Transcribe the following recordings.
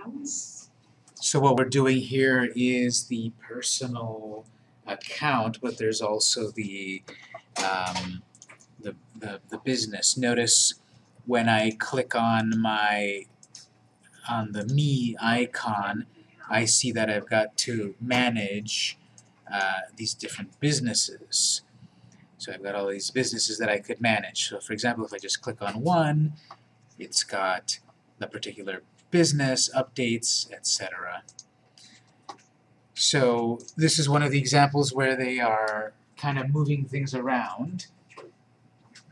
accounts? So what we're doing here is the personal account, but there's also the, um, the, the, the business. Notice when I click on my, on the me icon, I see that I've got to manage uh, these different businesses. So I've got all these businesses that I could manage. So for example, if I just click on one, it's got the particular business, updates, etc. So this is one of the examples where they are kind of moving things around.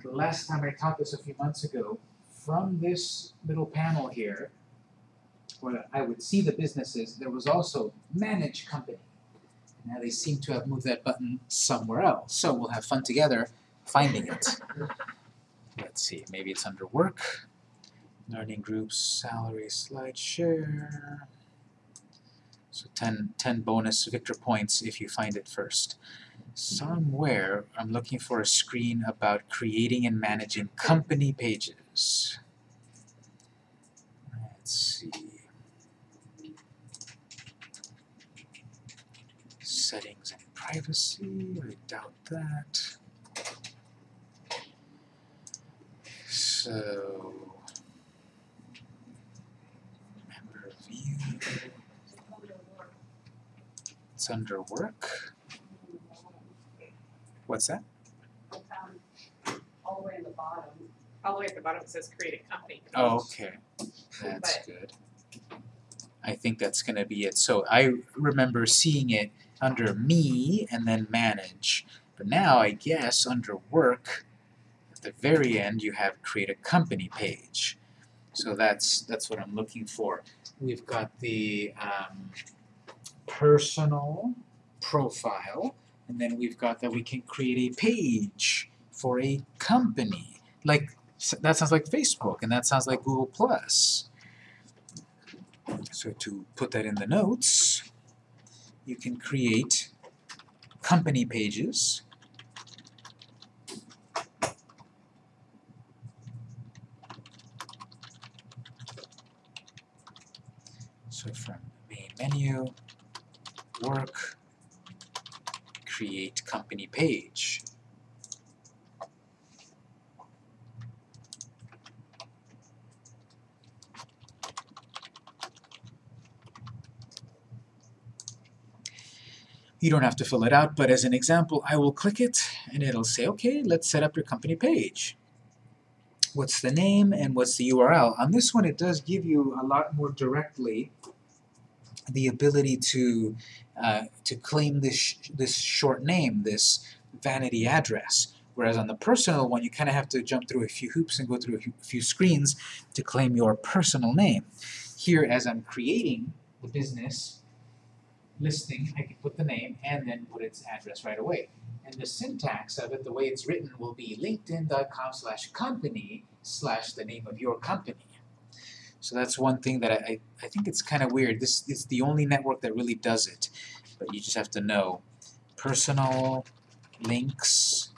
The last time I taught this a few months ago, from this little panel here, where I would see the businesses, there was also Manage Company. Now they seem to have moved that button somewhere else, so we'll have fun together finding it. Let's see, maybe it's under Work, Learning Groups, Salary, Slide Share. So 10, 10 bonus Victor points if you find it first. Somewhere I'm looking for a screen about creating and managing company pages. Let's see. Settings and privacy, I doubt that. So, member view, it's under work. What's that? All the way in the bottom, all the way at the bottom it says create a company. Oh, okay. That's good. I think that's gonna be it. So I remember seeing it under me and then manage. But now I guess under work, at the very end you have create a company page. So that's that's what I'm looking for. We've got the um, personal profile, and then we've got that we can create a page for a company. Like that sounds like Facebook, and that sounds like Google Plus. So to put that in the notes, you can create company pages. So from menu, work, create company page. You don't have to fill it out, but as an example, I will click it and it'll say, okay, let's set up your company page. What's the name and what's the URL? On this one, it does give you a lot more directly the ability to uh, to claim this sh this short name, this vanity address. Whereas on the personal one, you kind of have to jump through a few hoops and go through a few- screens to claim your personal name. Here, as I'm creating the business, listing, I can put the name and then put its address right away. And the syntax of it, the way it's written, will be linkedin.com slash company slash the name of your company. So that's one thing that I, I, think it's kind of weird. This is the only network that really does it. But you just have to know. Personal links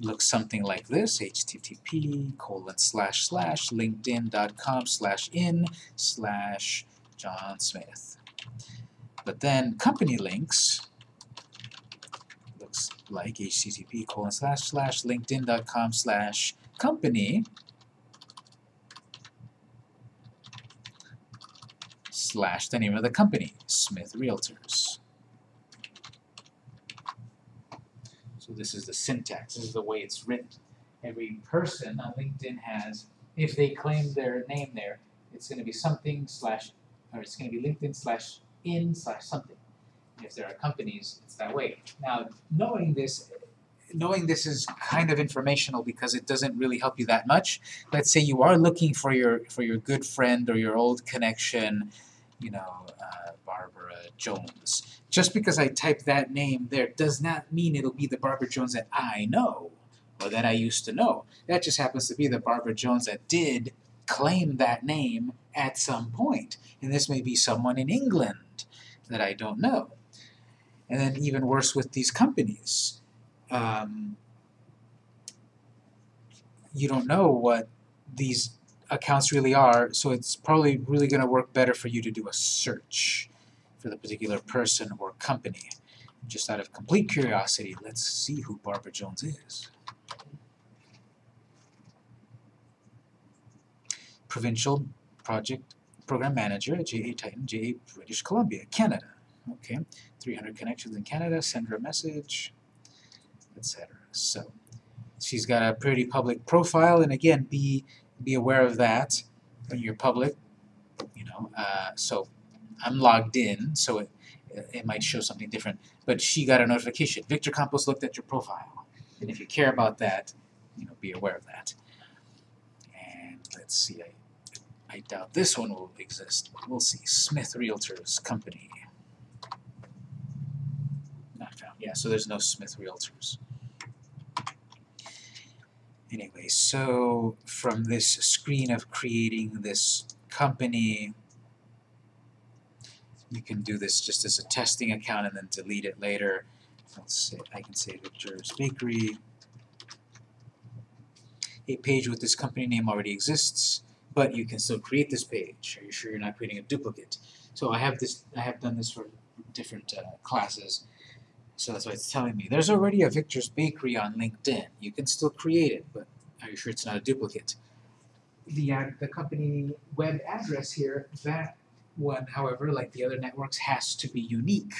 looks something like this, http colon slash slash linkedin.com slash in slash John Smith. But then company links looks like http colon slash slash linkedin.com slash company slash the name of the company, Smith Realtors. So this is the syntax, this is the way it's written. Every person on LinkedIn has, if they claim their name there, it's going to be something slash, or it's going to be LinkedIn slash in slash something. If there are companies, it's that way. Now, knowing this, knowing this is kind of informational because it doesn't really help you that much. Let's say you are looking for your for your good friend or your old connection, you know, uh, Barbara Jones. Just because I type that name there does not mean it'll be the Barbara Jones that I know or that I used to know. That just happens to be the Barbara Jones that did claim that name at some point. And this may be someone in England that I don't know. And then even worse with these companies. Um, you don't know what these accounts really are, so it's probably really going to work better for you to do a search for the particular person or company. Just out of complete curiosity, let's see who Barbara Jones is. Provincial Project Program Manager at JA Titan, JA British Columbia, Canada. Okay, 300 connections in Canada, send her a message, etc. So, she's got a pretty public profile, and again, be be aware of that when you're public. You know, uh, so I'm logged in, so it it might show something different. But she got a notification. Victor Campos looked at your profile, and if you care about that, you know, be aware of that. And let's see, I I doubt this one will exist, but we'll see. Smith Realtors Company. Not found. Yeah, so there's no Smith Realtors. Anyway, so from this screen of creating this company, you can do this just as a testing account and then delete it later. Let's say I can say Victor's Bakery. A page with this company name already exists, but you can still create this page. Are you sure you're not creating a duplicate? So I have this. I have done this for different uh, classes. So that's why it's telling me. There's already a Victor's Bakery on LinkedIn. You can still create it, but are you sure it's not a duplicate? The, ad, the company web address here, that one, however, like the other networks, has to be unique.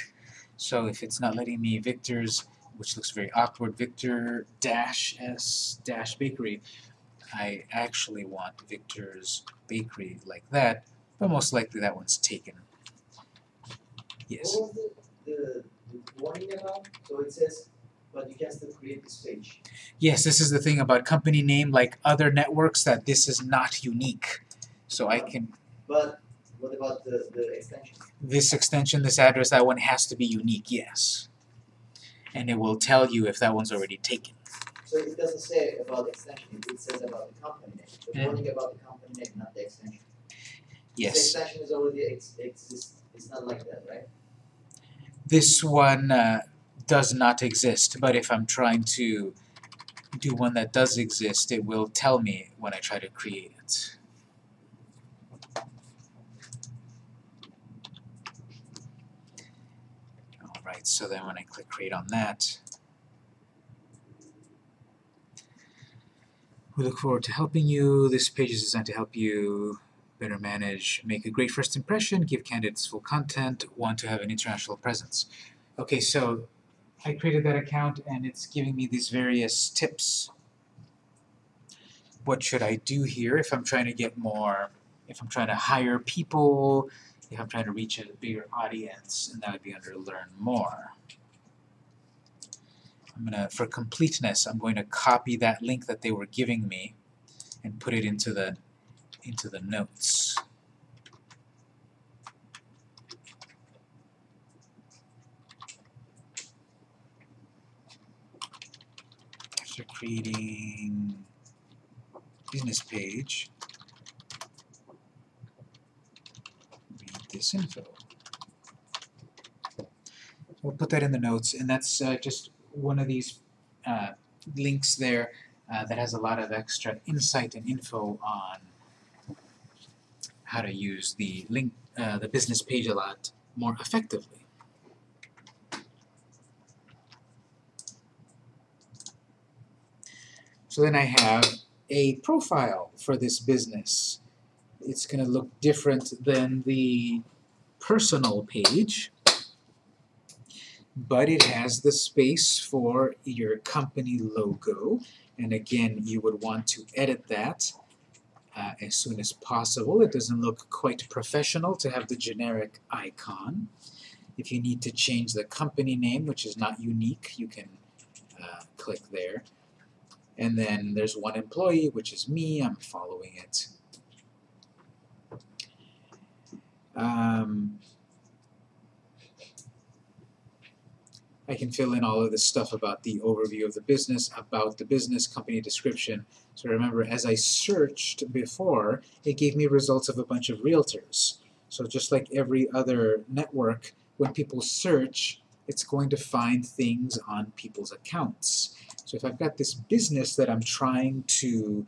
So if it's not letting me Victor's, which looks very awkward, Victor dash S dash bakery, I actually want Victor's bakery like that, but most likely that one's taken. Yes. Warning about? So it says, but you can still create this page. Yes, this is the thing about company name, like other networks, that this is not unique. So I can, But what about the, the extension? this extension, this address, that one has to be unique, yes. And it will tell you if that one's already taken. So it doesn't say about the extension, it says about the company name. The Yeah. warning about the company name, not the extension. Yes. The extension is already ex- exists, it's not like that, right? This one uh, does not exist, but if I'm trying to do one that does exist, it will tell me when I try to create it. Alright, so then when I click create on that, we look forward to helping you. This page is designed to help you better manage, make a great first impression, give candidates full content, want to have an international presence. Okay, so I created that account and it's giving me these various tips. What should I do here if I'm trying to get more, if I'm trying to hire people, if I'm trying to reach a bigger audience, and that would be under Learn More. I'm gonna, for completeness, I'm going to copy that link that they were giving me and put it into the into the notes. After creating business page, read this info. We'll put that in the notes, and that's uh, just one of these uh, links there uh, that has a lot of extra insight and info on how to use the link, uh, the business page a lot more effectively. So then I have a profile for this business. It's going to look different than the personal page, but it has the space for your company logo. And again, you would want to edit that uh, as soon as possible. It doesn't look quite professional to have the generic icon. If you need to change the company name, which is not unique, you can uh, click there. And then there's one employee, which is me. I'm following it. Um, I can fill in all of this stuff about the overview of the business, about the business, company description. So remember, as I searched before, it gave me results of a bunch of realtors. So just like every other network, when people search, it's going to find things on people's accounts. So if I've got this business that I'm trying to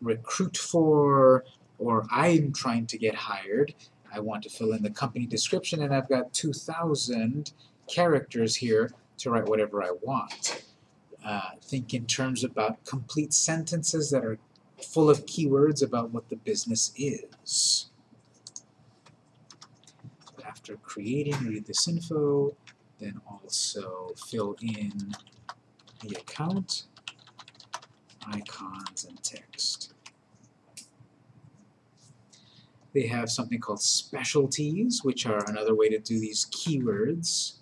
recruit for or I'm trying to get hired. I want to fill in the company description and I've got 2,000 characters here to write whatever I want. Uh, think in terms about complete sentences that are full of keywords about what the business is. After creating, read this info, then also fill in the account, icons, and text. They have something called specialties, which are another way to do these keywords.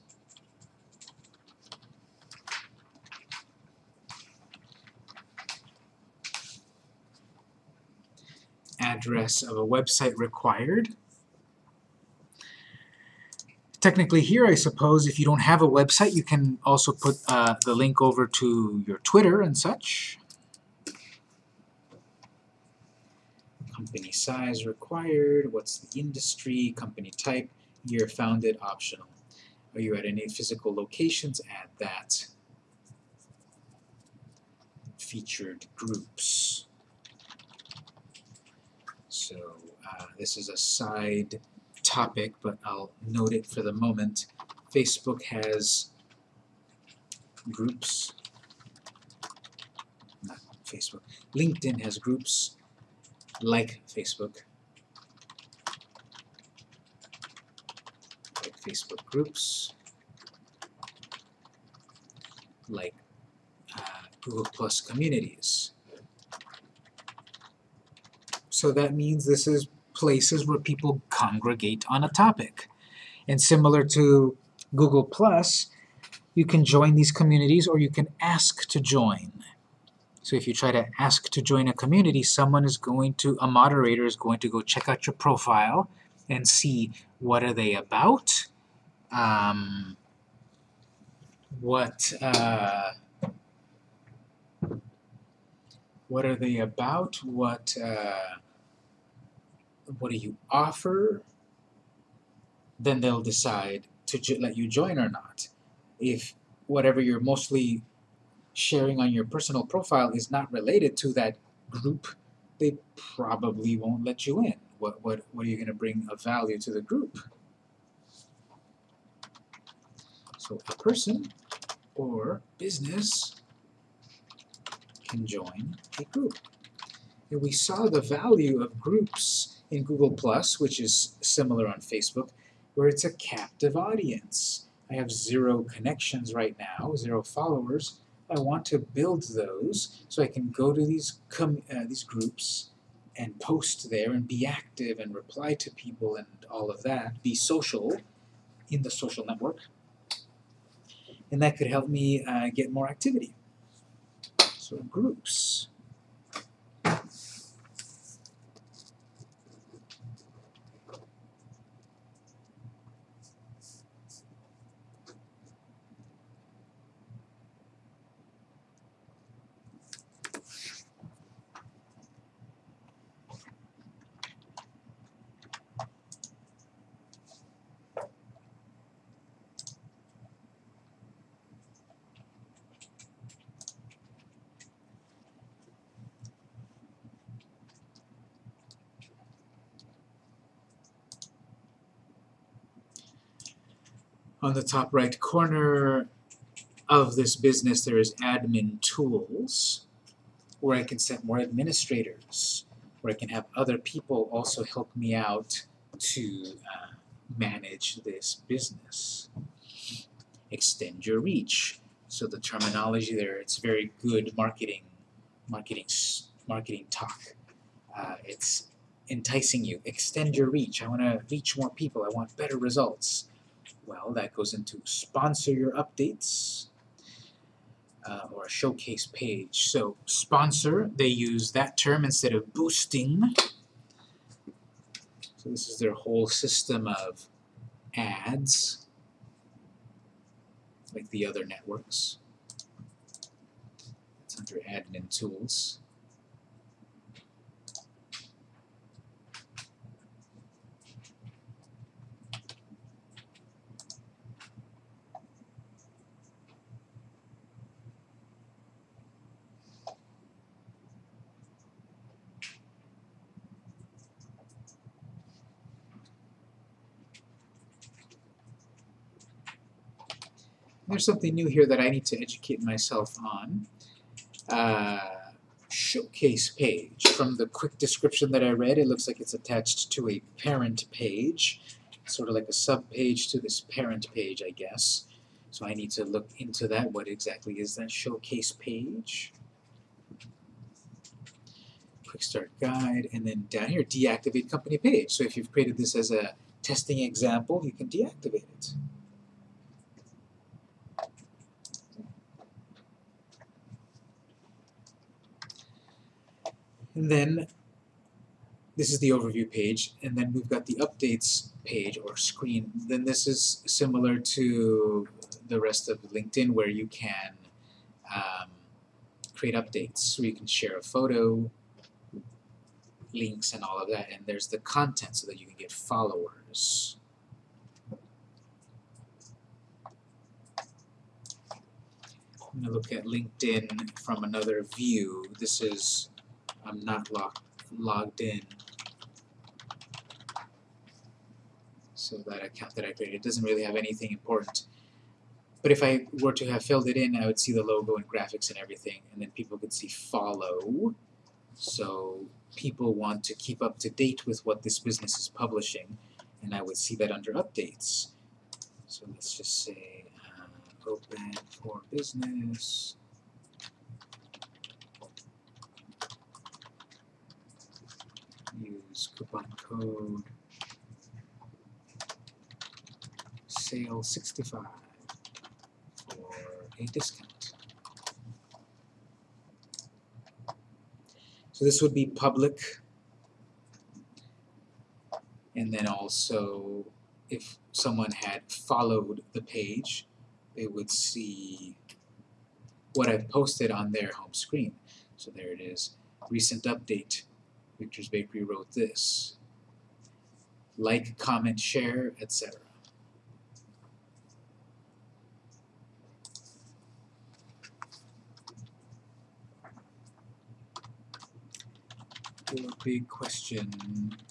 Address of a website required. Technically here, I suppose, if you don't have a website, you can also put uh, the link over to your Twitter and such. Company size required, what's the industry, company type, year founded, optional. Are you at any physical locations? Add that. Featured groups. So uh, this is a side topic, but I'll note it for the moment. Facebook has groups. Not Facebook. LinkedIn has groups like Facebook. Like Facebook groups. Like uh, Google Plus communities. So that means this is places where people congregate on a topic. And similar to Google Plus, you can join these communities or you can ask to join. So if you try to ask to join a community, someone is going to, a moderator is going to go check out your profile and see what are they about, um, what, uh, what are they about, what, uh, what do you offer, then they'll decide to let you join or not. If whatever you're mostly sharing on your personal profile is not related to that group, they probably won't let you in. What, what, what are you going to bring of value to the group? So a person or business can join a group. And we saw the value of groups in Google Plus, which is similar on Facebook, where it's a captive audience. I have zero connections right now, zero followers. I want to build those so I can go to these uh, these groups and post there and be active and reply to people and all of that, be social in the social network. And that could help me uh, get more activity. So groups. The top right corner of this business there is admin tools where I can set more administrators, where I can have other people also help me out to uh, manage this business. Extend your reach. So the terminology there, it's very good marketing, marketing, marketing talk. Uh, it's enticing you. Extend your reach. I want to reach more people. I want better results. Well, that goes into sponsor your updates uh, or a showcase page. So sponsor, they use that term instead of boosting. So this is their whole system of ads, like the other networks. It's under admin tools. There's something new here that I need to educate myself on. Uh, showcase page. From the quick description that I read, it looks like it's attached to a parent page, sort of like a sub page to this parent page, I guess. So I need to look into that. What exactly is that showcase page? Quick start guide, and then down here, deactivate company page. So if you've created this as a testing example, you can deactivate it. And then this is the overview page, and then we've got the updates page or screen. Then this is similar to the rest of LinkedIn where you can um, create updates. where you can share a photo, links and all of that, and there's the content so that you can get followers. I'm gonna look at LinkedIn from another view. This is I'm not logged logged in. So that account that I created doesn't really have anything important. But if I were to have filled it in, I would see the logo and graphics and everything, and then people could see follow. So people want to keep up to date with what this business is publishing, and I would see that under updates. So let's just say uh, open for business. Use coupon code sale 65 for a discount. So this would be public and then also if someone had followed the page they would see what I've posted on their home screen. So there it is, recent update Victor's Bakery wrote this. Like, comment, share, etc. Your big question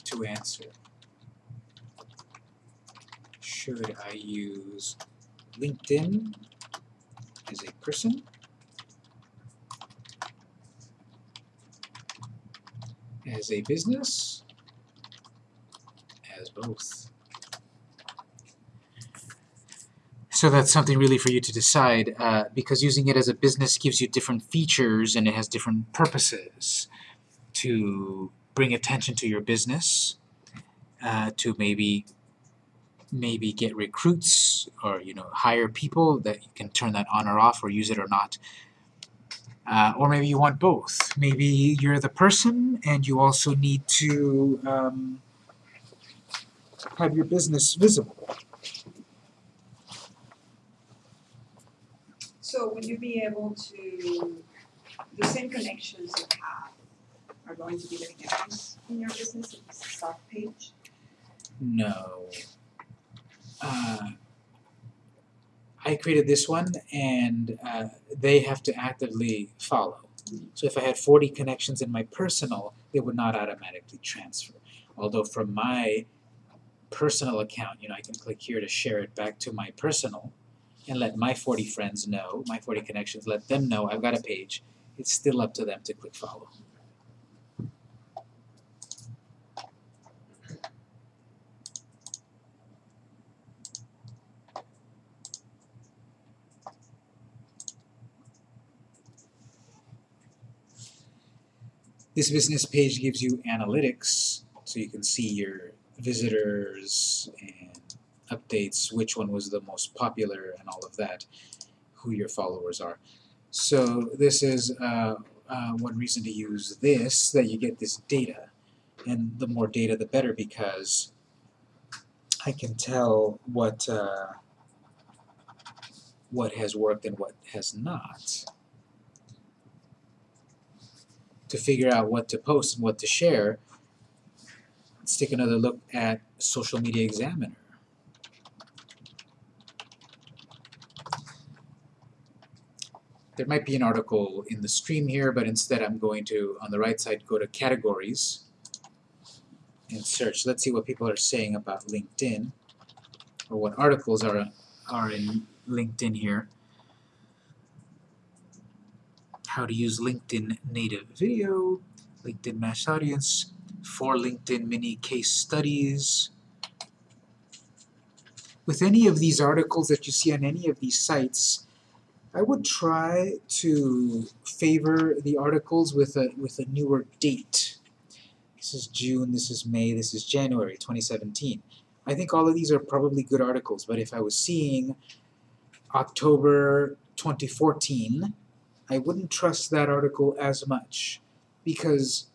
to answer. Should I use LinkedIn as a person as a business, as both. So that's something really for you to decide, uh, because using it as a business gives you different features and it has different purposes to bring attention to your business, uh, to maybe maybe get recruits or you know hire people that you can turn that on or off or use it or not uh, or maybe you want both. Maybe you're the person and you also need to um, have your business visible. So would you be able to, the same connections you have are going to be the connections in your business, it's a start page? No. Uh, I created this one and uh, they have to actively follow. So if I had 40 connections in my personal, they would not automatically transfer. Although from my personal account, you know, I can click here to share it back to my personal and let my 40 friends know, my 40 connections, let them know I've got a page. It's still up to them to click follow. This business page gives you analytics, so you can see your visitors and updates, which one was the most popular and all of that, who your followers are. So this is uh, uh, one reason to use this, that you get this data. And the more data the better because I can tell what uh, what has worked and what has not to figure out what to post and what to share, let's take another look at Social Media Examiner. There might be an article in the stream here, but instead I'm going to, on the right side, go to Categories and search. Let's see what people are saying about LinkedIn, or what articles are, are in LinkedIn here. How to use LinkedIn native video, LinkedIn matched audience, four LinkedIn mini case studies. With any of these articles that you see on any of these sites, I would try to favor the articles with a with a newer date. This is June, this is May, this is January 2017. I think all of these are probably good articles, but if I was seeing October 2014, I wouldn't trust that article as much because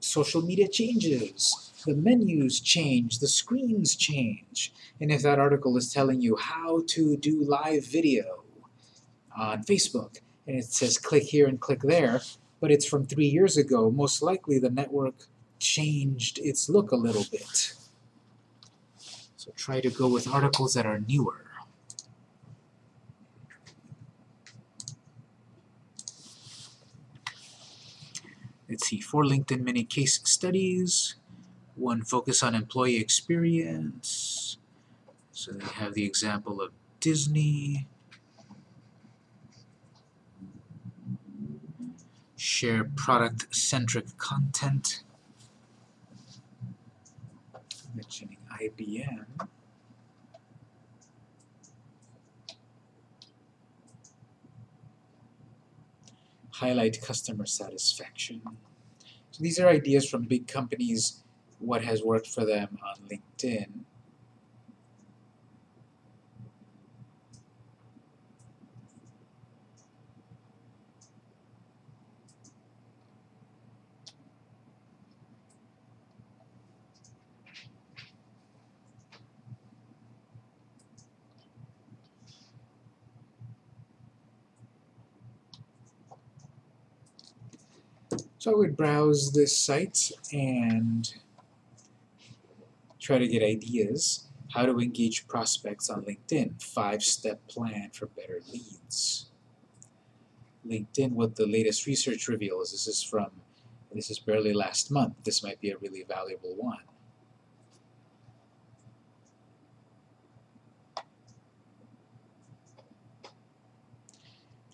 social media changes, the menus change, the screens change, and if that article is telling you how to do live video on Facebook, and it says click here and click there, but it's from three years ago, most likely the network changed its look a little bit. So try to go with articles that are newer. Let's see, four LinkedIn mini case studies, one focus on employee experience. So they have the example of Disney. Share product-centric content. Mentioning IBM. Highlight customer satisfaction. So these are ideas from big companies, what has worked for them on LinkedIn. So I would browse this site and try to get ideas how to engage prospects on LinkedIn. Five-step plan for better leads. LinkedIn, what the latest research reveals. This is from, this is barely last month. This might be a really valuable one.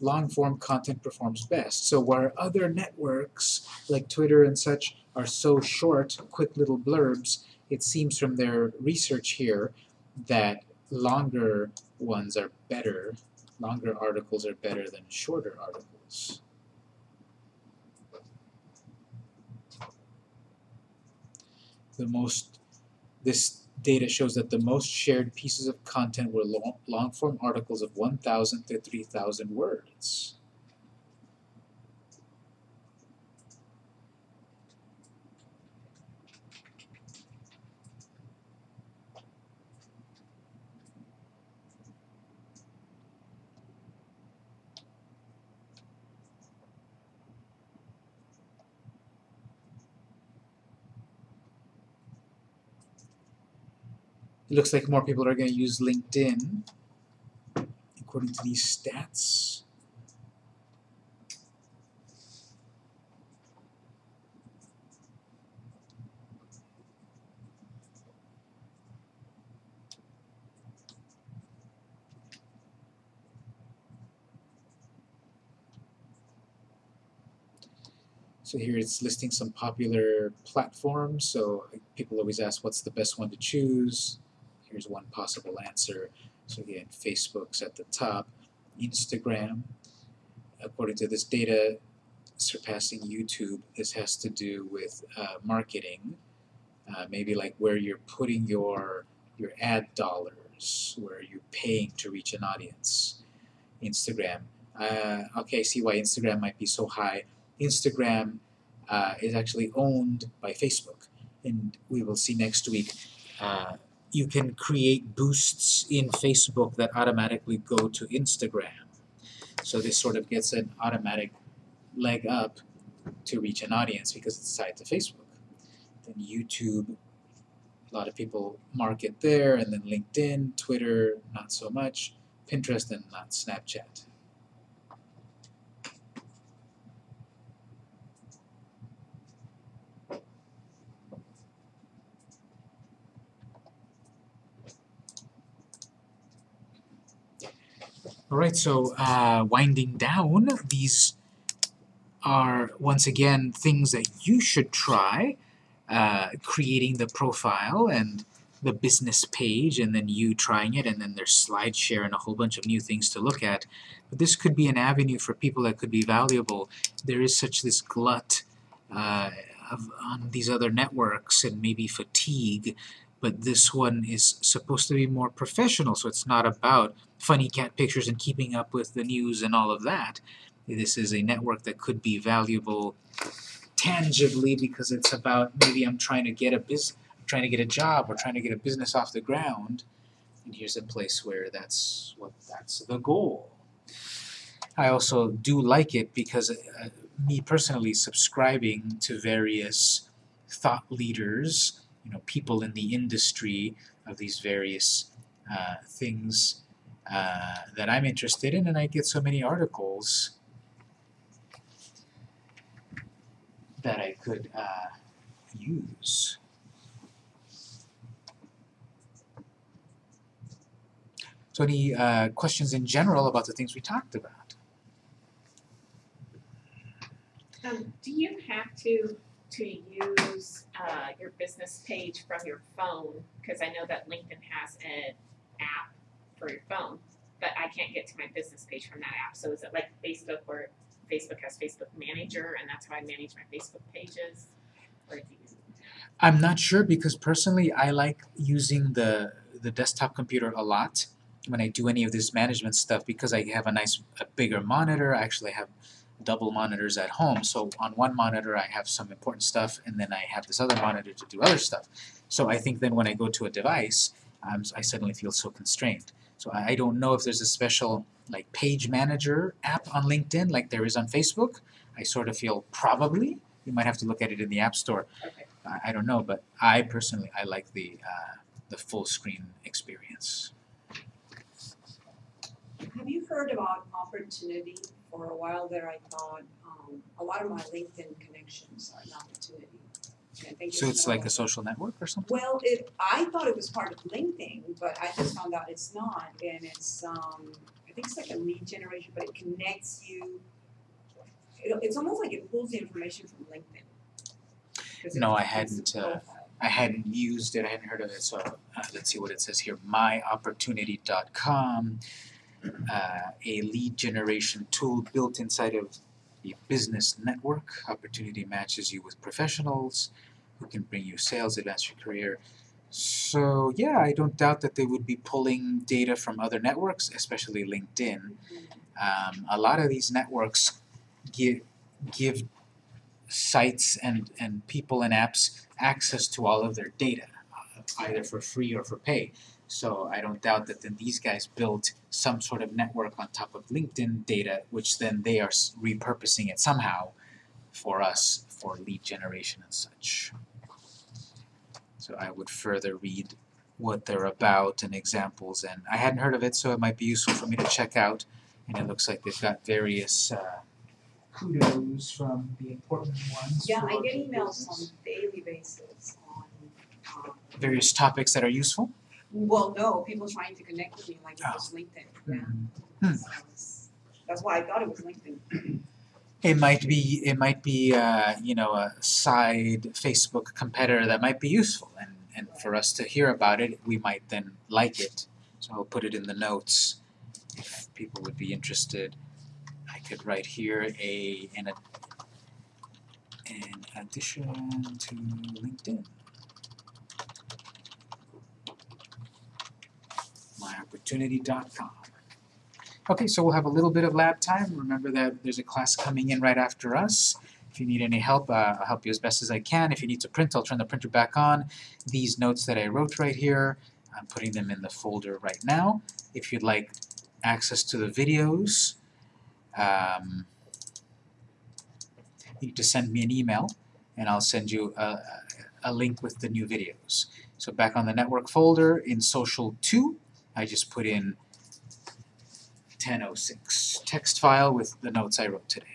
Long form content performs best. So where other networks like Twitter and such are so short, quick little blurbs, it seems from their research here that longer ones are better, longer articles are better than shorter articles. The most, this data shows that the most shared pieces of content were long, long form articles of 1,000 to 3,000 words. It looks like more people are going to use LinkedIn, according to these stats. So here it's listing some popular platforms. So people always ask what's the best one to choose. Here's one possible answer. So again, Facebook's at the top. Instagram, according to this data, surpassing YouTube. This has to do with uh, marketing, uh, maybe like where you're putting your your ad dollars, where you're paying to reach an audience. Instagram. Uh, okay, I see why Instagram might be so high. Instagram uh, is actually owned by Facebook, and we will see next week. You can create boosts in Facebook that automatically go to Instagram. So this sort of gets an automatic leg up to reach an audience because it's tied to Facebook. Then YouTube, a lot of people market there, and then LinkedIn, Twitter, not so much, Pinterest, and not Snapchat. Alright, so uh, winding down, these are once again things that you should try. Uh, creating the profile and the business page and then you trying it and then there's slide share and a whole bunch of new things to look at. But this could be an avenue for people that could be valuable. There is such this glut uh, of, on these other networks and maybe fatigue, but this one is supposed to be more professional, so it's not about funny cat pictures and keeping up with the news and all of that. This is a network that could be valuable tangibly because it's about maybe I'm trying to get a bus trying to get a job or trying to get a business off the ground and here's a place where that's what that's the goal. I also do like it because uh, me personally subscribing to various thought leaders, you know, people in the industry of these various uh, things uh, that I'm interested in and I get so many articles that I could uh, use. So any uh, questions in general about the things we talked about? Um, do you have to, to use, uh, your business page from your phone? Cause I know that LinkedIn has an app for your phone, but I can't get to my business page from that app, so is it like Facebook where Facebook has Facebook Manager and that's how I manage my Facebook pages? Or do you? I'm not sure because personally I like using the the desktop computer a lot when I do any of this management stuff because I have a nice a bigger monitor. I actually have double monitors at home. So on one monitor I have some important stuff and then I have this other monitor to do other stuff. So I think then when I go to a device, I'm, I suddenly feel so constrained. So I, I don't know if there's a special like page manager app on LinkedIn like there is on Facebook. I sort of feel probably. You might have to look at it in the App Store. Okay. I, I don't know, but I personally I like the uh, the full screen experience. Have you heard about opportunity? For a while there, I thought, um, a lot of my LinkedIn connections are an opportunity. And I think So it's like a social network or something? Well, it, I thought it was part of LinkedIn, but I just found out it's not, and it's, um, I think it's like a lead generation, but it connects you. It, it's almost like it pulls the information from LinkedIn. No, I hadn't, uh. I hadn't used it, I hadn't heard of it, so uh, let's see what it says here. myopportunity.com, uh, a lead generation tool built inside of a business network. Opportunity matches you with professionals who can bring you sales, advance your career. So yeah, I don't doubt that they would be pulling data from other networks, especially LinkedIn. Um, a lot of these networks give give sites and, and people and apps access to all of their data, either for free or for pay. So I don't doubt that then these guys built some sort of network on top of LinkedIn data, which then they are repurposing it somehow for us for lead generation and such. So I would further read what they're about and examples, and I hadn't heard of it, so it might be useful for me to check out. And it looks like they've got various uh, kudos from the important ones. Yeah, I get emails business. on a daily basis on, um, various topics that are useful. Well, no, people trying to connect with me like it Oh. was LinkedIn, yeah. Hmm. So it's- That's why I thought it was LinkedIn. It might be it might be uh, you know a side Facebook competitor that might be useful, and and for us to hear about it, we might then like it. So I'll put it in the notes if people would be interested. I could write here a an ad- in addition to LinkedIn. myopportunity.com. Okay, so we'll have a little bit of lab time. Remember that there's a class coming in right after us. If you need any help, uh, I'll help you as best as I can. If you need to print, I'll turn the printer back on. These notes that I wrote right here, I'm putting them in the folder right now. If you'd like access to the videos, um, you need to send me an email and I'll send you a, a link with the new videos. So back on the network folder in social 2, I just put in 1006 text file with the notes I wrote today.